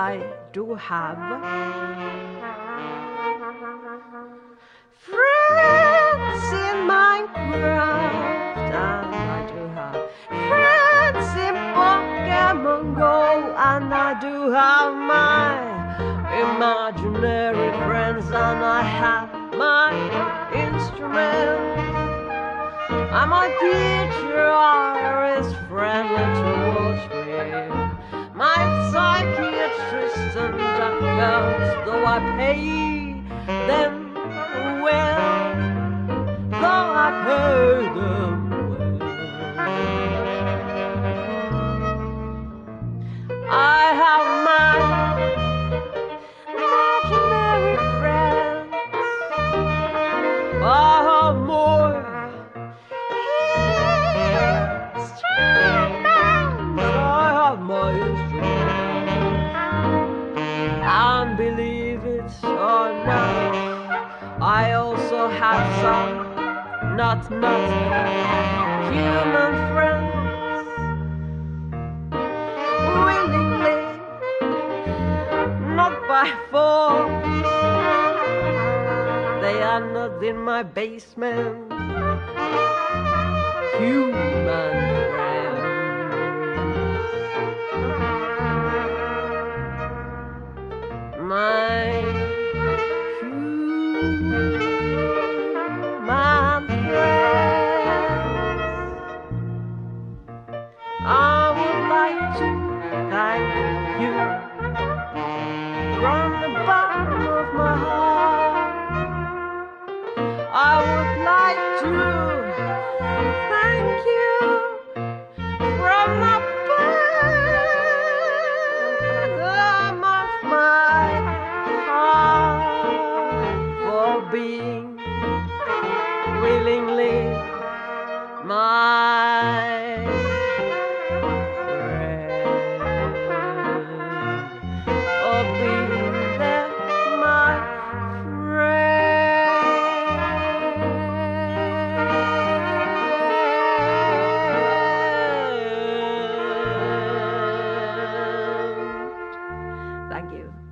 I do have friends in Minecraft, and I do have friends in Pokemon Go, and I do have my imaginary friends, and I have my instruments. And my teacher is friendly towards me. Though I pay them have some not not human friends. Willingly, not by force. They are not in my basement. Human friends. My human I would like to thank you from the bottom of my heart. I would like to thank you from the bottom of my heart for being willingly my Thank you.